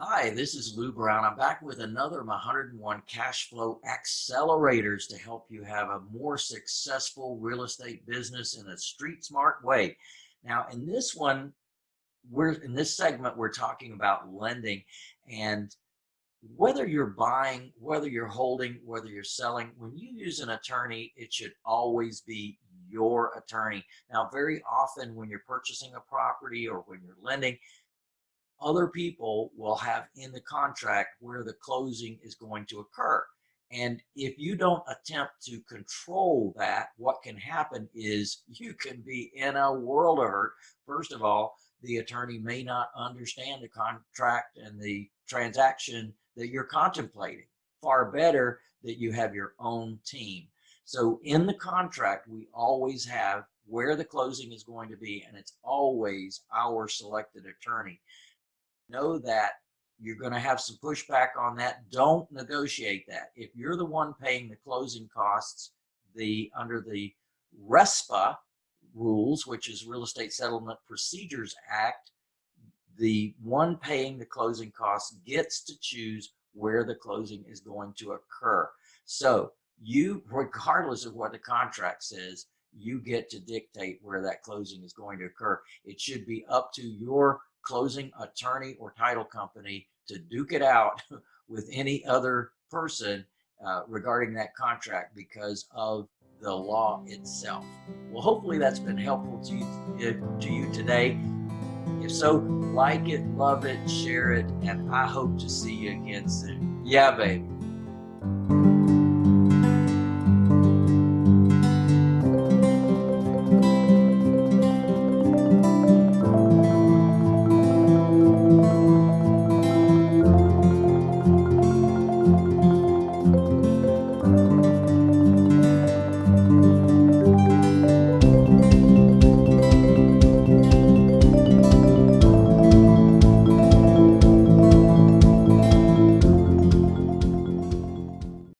Hi, this is Lou Brown. I'm back with another my 101 cash flow accelerators to help you have a more successful real estate business in a street smart way. Now, in this one, we're in this segment, we're talking about lending and whether you're buying, whether you're holding, whether you're selling, when you use an attorney, it should always be your attorney. Now, very often when you're purchasing a property or when you're lending, other people will have in the contract where the closing is going to occur. And if you don't attempt to control that, what can happen is you can be in a world of hurt. First of all, the attorney may not understand the contract and the transaction that you're contemplating. Far better that you have your own team. So in the contract, we always have where the closing is going to be, and it's always our selected attorney know that you're going to have some pushback on that. Don't negotiate that. If you're the one paying the closing costs, the under the RESPA rules, which is Real Estate Settlement Procedures Act, the one paying the closing costs gets to choose where the closing is going to occur. So you, regardless of what the contract says, you get to dictate where that closing is going to occur. It should be up to your closing attorney or title company to duke it out with any other person uh, regarding that contract because of the law itself. Well, hopefully that's been helpful to you, to you today. If so, like it, love it, share it, and I hope to see you again soon. Yeah, baby.